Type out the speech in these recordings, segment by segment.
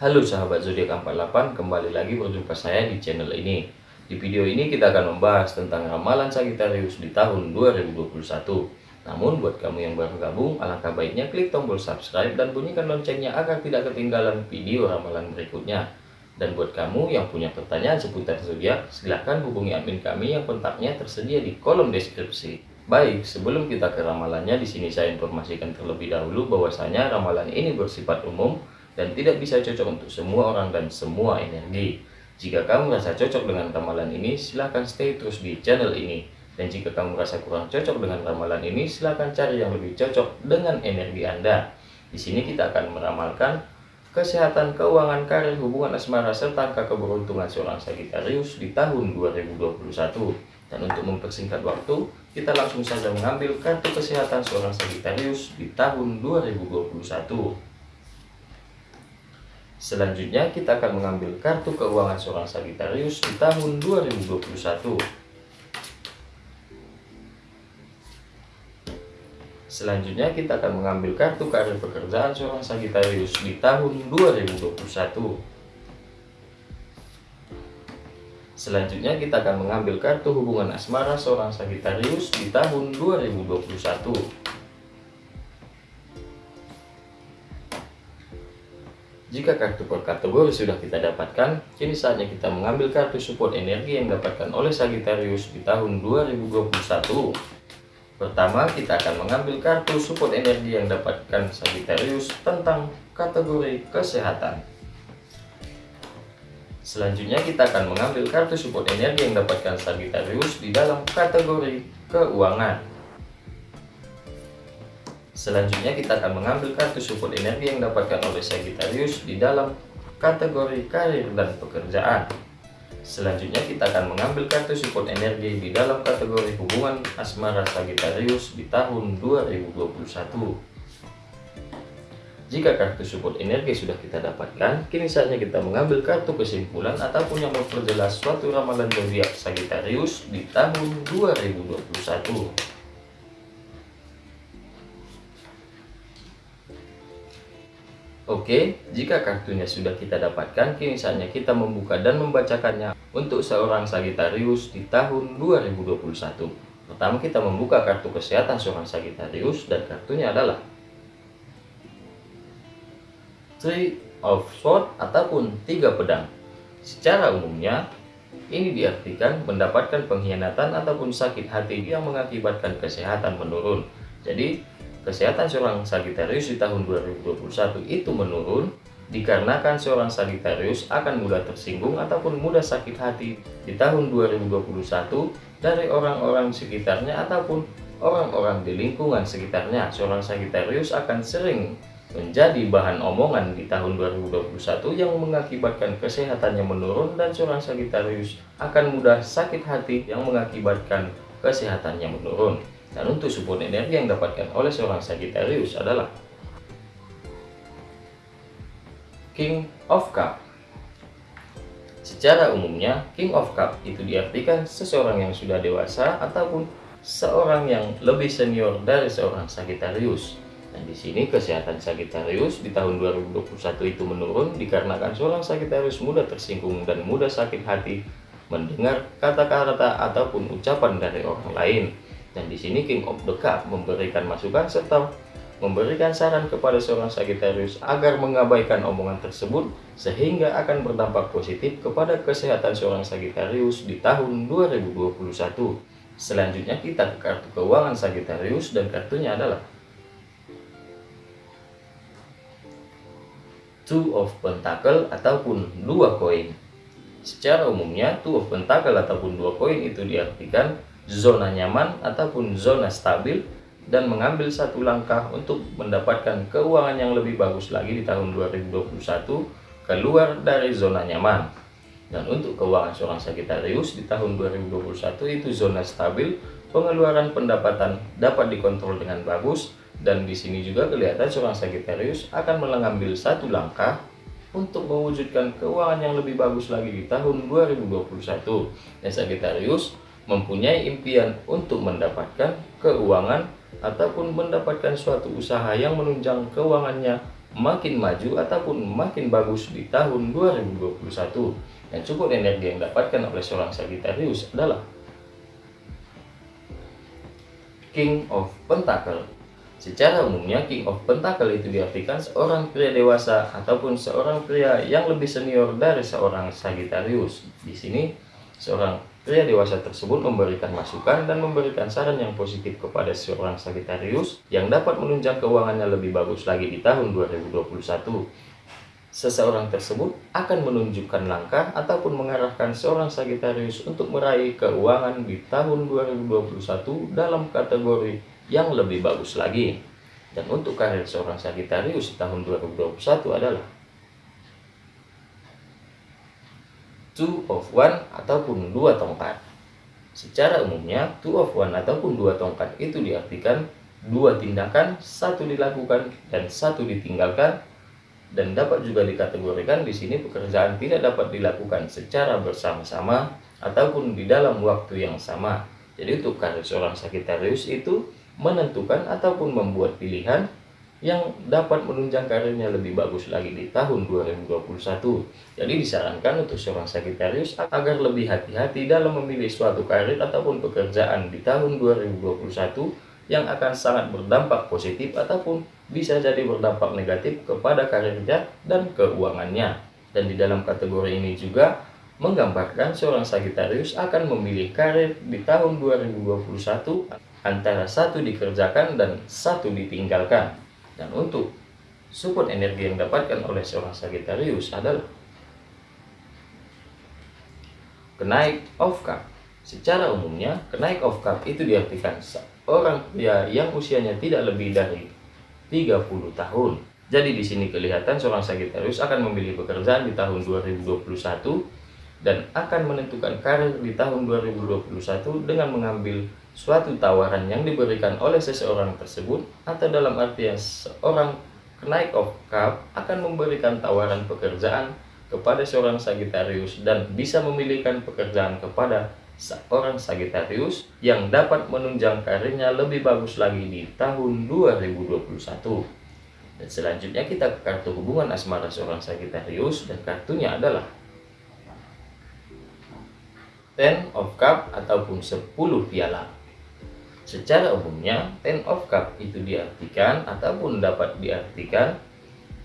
Halo sahabat zodiak 48, kembali lagi berjumpa saya di channel ini. Di video ini kita akan membahas tentang ramalan Sagittarius di tahun 2021. Namun buat kamu yang baru gabung, alangkah baiknya klik tombol subscribe dan bunyikan loncengnya agar tidak ketinggalan video ramalan berikutnya. Dan buat kamu yang punya pertanyaan seputar zodiak, silahkan hubungi admin kami yang kontaknya tersedia di kolom deskripsi. Baik, sebelum kita ke ramalannya, di sini saya informasikan terlebih dahulu bahwasanya ramalan ini bersifat umum dan tidak bisa cocok untuk semua orang dan semua energi. Jika kamu merasa cocok dengan ramalan ini, silahkan stay terus di channel ini. Dan jika kamu merasa kurang cocok dengan ramalan ini, silahkan cari yang lebih cocok dengan energi Anda. Di sini kita akan meramalkan kesehatan, keuangan, karir, hubungan asmara, serta keberuntungan seorang Sagittarius di tahun 2021. Dan untuk mempersingkat waktu, kita langsung saja mengambil kartu kesehatan seorang Sagittarius di tahun 2021. Selanjutnya kita akan mengambil kartu keuangan seorang Sagittarius di tahun 2021. Selanjutnya kita akan mengambil kartu karir pekerjaan seorang Sagittarius di tahun 2021. Selanjutnya kita akan mengambil kartu hubungan asmara seorang Sagittarius di tahun 2021. Jika kartu per kategori sudah kita dapatkan, kini saatnya kita mengambil kartu support energi yang dapatkan oleh Sagittarius di tahun 2021. Pertama, kita akan mengambil kartu support energi yang dapatkan Sagittarius tentang kategori kesehatan. Selanjutnya kita akan mengambil kartu support energi yang dapatkan Sagittarius di dalam kategori keuangan. Selanjutnya kita akan mengambil kartu support energi yang dapatkan oleh Sagittarius di dalam kategori karir dan pekerjaan. Selanjutnya kita akan mengambil kartu support energi di dalam kategori hubungan asmara Sagittarius di tahun 2021. Jika kartu support energi sudah kita dapatkan, kini saatnya kita mengambil kartu kesimpulan ataupun yang memperjelas suatu ramalan zodiak Sagittarius di tahun 2021. Oke, jika kartunya sudah kita dapatkan, kini saatnya kita membuka dan membacakannya untuk seorang Sagittarius di tahun 2021. Pertama kita membuka kartu kesehatan seorang Sagittarius dan kartunya adalah Three of Swords ataupun tiga pedang. Secara umumnya, ini diartikan mendapatkan pengkhianatan ataupun sakit hati yang mengakibatkan kesehatan menurun. Jadi, kesehatan seorang Sagittarius di tahun 2021 itu menurun dikarenakan seorang Sagittarius akan mudah tersinggung ataupun mudah sakit hati di tahun 2021 dari orang-orang sekitarnya ataupun orang-orang di lingkungan sekitarnya. Seorang Sagittarius akan sering menjadi bahan omongan di tahun 2021 yang mengakibatkan kesehatannya menurun dan seorang Sagittarius akan mudah sakit hati yang mengakibatkan kesehatannya menurun. Dan untuk support energi yang dapatkan oleh seorang Sagittarius adalah King of Cup. Secara umumnya, King of Cup itu diartikan seseorang yang sudah dewasa ataupun seorang yang lebih senior dari seorang Sagittarius. Dan di sini kesehatan Sagittarius di tahun 2021 itu menurun dikarenakan seorang Sagittarius mudah tersinggung dan mudah sakit hati mendengar kata-kata ataupun ucapan dari orang lain. Dan di sini King of the Cup memberikan masukan serta memberikan saran kepada seorang Sagittarius agar mengabaikan omongan tersebut sehingga akan berdampak positif kepada kesehatan seorang Sagittarius di tahun 2021. Selanjutnya kita ke kartu keuangan Sagittarius dan kartunya adalah Two of Pentacle ataupun dua koin. Secara umumnya Two of Pentacle ataupun dua koin itu diartikan zona nyaman ataupun zona stabil dan mengambil satu langkah untuk mendapatkan keuangan yang lebih bagus lagi di tahun 2021 keluar dari zona nyaman. Dan untuk keuangan seorang Sagittarius di tahun 2021 itu zona stabil, pengeluaran pendapatan dapat dikontrol dengan bagus dan di sini juga kelihatan seorang Sagittarius akan mengambil satu langkah untuk mewujudkan keuangan yang lebih bagus lagi di tahun 2021. Dan Sagittarius mempunyai impian untuk mendapatkan keuangan ataupun mendapatkan suatu usaha yang menunjang keuangannya makin maju ataupun makin bagus di tahun 2021 dan support energi yang dapatkan oleh seorang Sagittarius adalah King of Pentacle Secara umumnya, King of Pentacle itu diartikan seorang pria dewasa ataupun seorang pria yang lebih senior dari seorang Sagittarius. Di sini, seorang pria dewasa tersebut memberikan masukan dan memberikan saran yang positif kepada seorang Sagittarius yang dapat menunjang keuangannya lebih bagus lagi di tahun 2021. Seseorang tersebut akan menunjukkan langkah ataupun mengarahkan seorang Sagittarius untuk meraih keuangan di tahun 2021 dalam kategori yang lebih bagus lagi. Dan untuk karir seorang Sagittarius tahun 2021 adalah Two of One ataupun dua tongkat. Secara umumnya, Two of One ataupun dua tongkat itu diartikan dua tindakan, satu dilakukan dan satu ditinggalkan dan dapat juga dikategorikan di sini pekerjaan tidak dapat dilakukan secara bersama-sama ataupun di dalam waktu yang sama. Jadi untuk karir seorang Sagittarius itu menentukan ataupun membuat pilihan yang dapat menunjang karirnya lebih bagus lagi di tahun 2021. Jadi disarankan untuk seorang Sagittarius agar lebih hati-hati dalam memilih suatu karir ataupun pekerjaan di tahun 2021 yang akan sangat berdampak positif ataupun bisa jadi berdampak negatif kepada karirnya dan keuangannya. Dan di dalam kategori ini juga menggambarkan seorang Sagittarius akan memilih karir di tahun 2021 antara satu dikerjakan dan satu ditinggalkan. Dan untuk support energi yang dapatkan oleh seorang Sagittarius adalah kenaik of cup. Secara umumnya, kenaik of cup itu diartikan seorang pria yang usianya tidak lebih dari 30 tahun. Jadi di sini kelihatan seorang Sagittarius akan memilih pekerjaan di tahun 2021 dan akan menentukan karir di tahun 2021 dengan mengambil suatu tawaran yang diberikan oleh seseorang tersebut atau dalam artian seorang kenaik of cup akan memberikan tawaran pekerjaan kepada seorang Sagittarius dan bisa memilihkan pekerjaan kepada seorang Sagittarius yang dapat menunjang karirnya lebih bagus lagi di tahun 2021. Dan selanjutnya kita ke kartu hubungan asmara seorang Sagittarius dan kartunya adalah Ten of Cup ataupun 10 piala. Secara umumnya, Ten of Cup itu diartikan ataupun dapat diartikan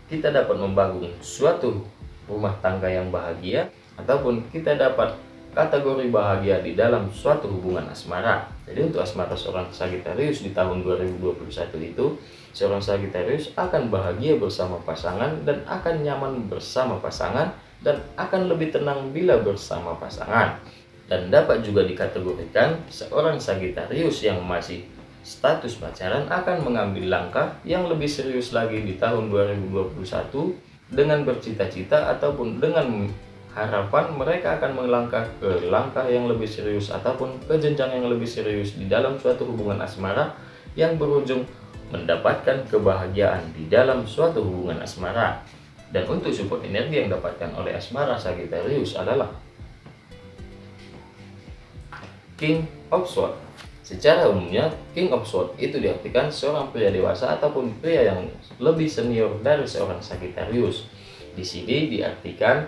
kita dapat membangun suatu rumah tangga yang bahagia ataupun kita dapat kategori bahagia di dalam suatu hubungan asmara. Jadi untuk asmara seorang Sagittarius di tahun 2021 itu, seorang Sagittarius akan bahagia bersama pasangan dan akan nyaman bersama pasangan dan akan lebih tenang bila bersama pasangan dan dapat juga dikategorikan seorang Sagitarius yang masih status pacaran akan mengambil langkah yang lebih serius lagi di tahun 2021 dengan bercita-cita ataupun dengan harapan mereka akan melangkah ke langkah yang lebih serius ataupun ke jenjang yang lebih serius di dalam suatu hubungan asmara yang berujung mendapatkan kebahagiaan di dalam suatu hubungan asmara. Dan untuk support energi yang dapatkan oleh asmara Sagittarius adalah King of Swords. Secara umumnya, King of Swords itu diartikan seorang pria dewasa ataupun pria yang lebih senior dari seorang Sagittarius. Di sini diartikan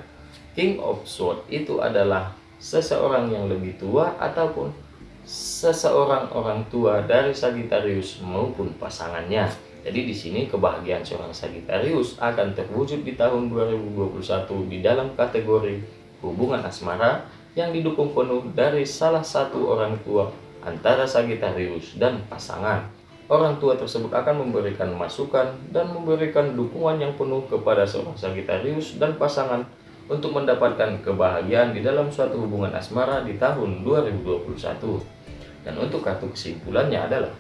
King of Swords itu adalah seseorang yang lebih tua ataupun seseorang orang tua dari Sagittarius maupun pasangannya. Jadi di sini kebahagiaan seorang Sagittarius akan terwujud di tahun 2021 di dalam kategori hubungan asmara yang didukung penuh dari salah satu orang tua antara Sagittarius dan pasangan. Orang tua tersebut akan memberikan masukan dan memberikan dukungan yang penuh kepada seorang Sagittarius dan pasangan untuk mendapatkan kebahagiaan di dalam suatu hubungan asmara di tahun 2021. Dan untuk kartu kesimpulannya adalah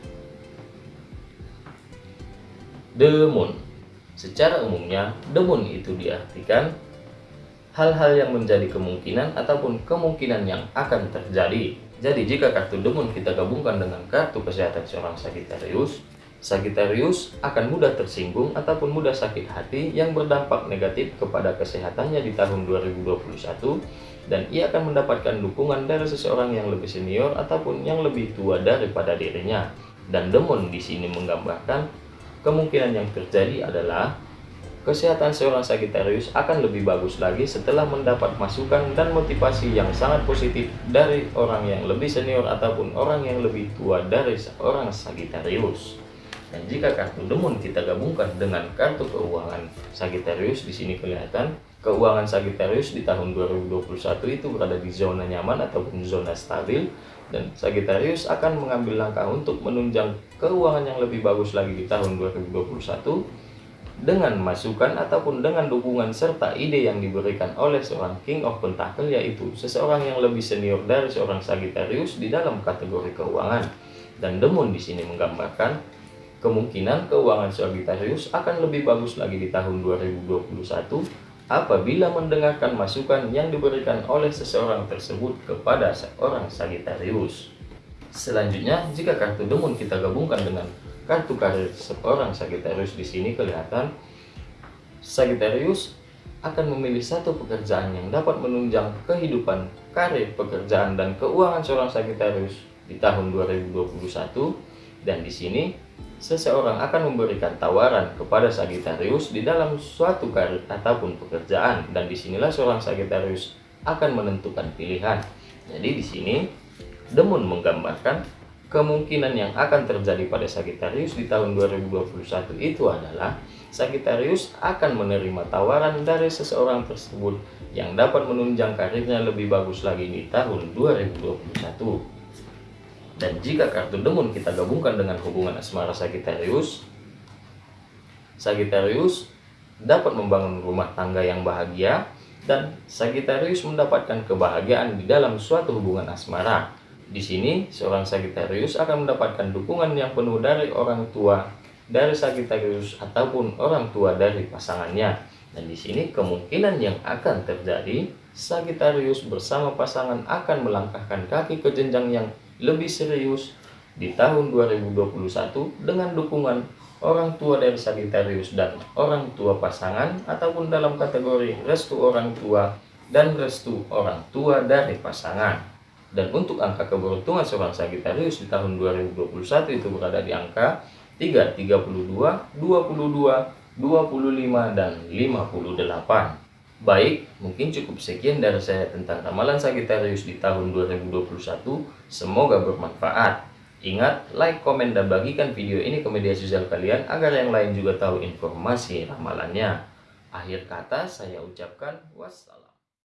The Moon. Secara umumnya, The Moon itu diartikan hal-hal yang menjadi kemungkinan ataupun kemungkinan yang akan terjadi. Jadi jika kartu demon kita gabungkan dengan kartu kesehatan seorang Sagittarius, Sagittarius akan mudah tersinggung ataupun mudah sakit hati yang berdampak negatif kepada kesehatannya di tahun 2021 dan ia akan mendapatkan dukungan dari seseorang yang lebih senior ataupun yang lebih tua daripada dirinya. Dan demon di sini menggambarkan kemungkinan yang terjadi adalah kesehatan seorang Sagittarius akan lebih bagus lagi setelah mendapat masukan dan motivasi yang sangat positif dari orang yang lebih senior ataupun orang yang lebih tua dari seorang Sagittarius. Dan jika kartu demon kita gabungkan dengan kartu keuangan Sagittarius di sini kelihatan keuangan Sagittarius di tahun 2021 itu berada di zona nyaman ataupun zona stabil dan Sagittarius akan mengambil langkah untuk menunjang keuangan yang lebih bagus lagi di tahun 2021 dengan masukan ataupun dengan dukungan serta ide yang diberikan oleh seorang King of Pentacle yaitu seseorang yang lebih senior dari seorang Sagittarius di dalam kategori keuangan. Dan Demon di sini menggambarkan kemungkinan keuangan Sagittarius akan lebih bagus lagi di tahun 2021 apabila mendengarkan masukan yang diberikan oleh seseorang tersebut kepada seorang Sagittarius. Selanjutnya, jika kartu Demon kita gabungkan dengan kartu karir seorang Sagittarius di sini kelihatan. Sagittarius akan memilih satu pekerjaan yang dapat menunjang kehidupan, karir, pekerjaan, dan keuangan seorang Sagittarius di tahun 2021 dan di sini seseorang akan memberikan tawaran kepada Sagittarius di dalam suatu karir ataupun pekerjaan. Dan di sinilah seorang Sagittarius akan menentukan pilihan. Jadi di sini Demon menggambarkan kemungkinan yang akan terjadi pada Sagittarius di tahun 2021 itu adalah Sagittarius akan menerima tawaran dari seseorang tersebut yang dapat menunjang karirnya lebih bagus lagi di tahun 2021. Dan jika kartu demon kita gabungkan dengan hubungan asmara Sagittarius, Sagittarius dapat membangun rumah tangga yang bahagia dan Sagittarius mendapatkan kebahagiaan di dalam suatu hubungan asmara. Di sini, seorang Sagittarius akan mendapatkan dukungan yang penuh dari orang tua dari Sagittarius ataupun orang tua dari pasangannya. Dan di sini kemungkinan yang akan terjadi, Sagittarius bersama pasangan akan melangkahkan kaki ke jenjang yang lebih serius di tahun 2021 dengan dukungan orang tua dari Sagittarius dan orang tua pasangan ataupun dalam kategori restu orang tua dan restu orang tua dari pasangan. Dan untuk angka keberuntungan seorang Sagittarius di tahun 2021 itu berada di angka 3, 32, 22, 25, dan 58. Baik, mungkin cukup sekian dari saya tentang ramalan Sagittarius di tahun 2021. Semoga bermanfaat. Ingat, like, komen, dan bagikan video ini ke media sosial kalian agar yang lain juga tahu informasi ramalannya. Akhir kata saya ucapkan wassalam.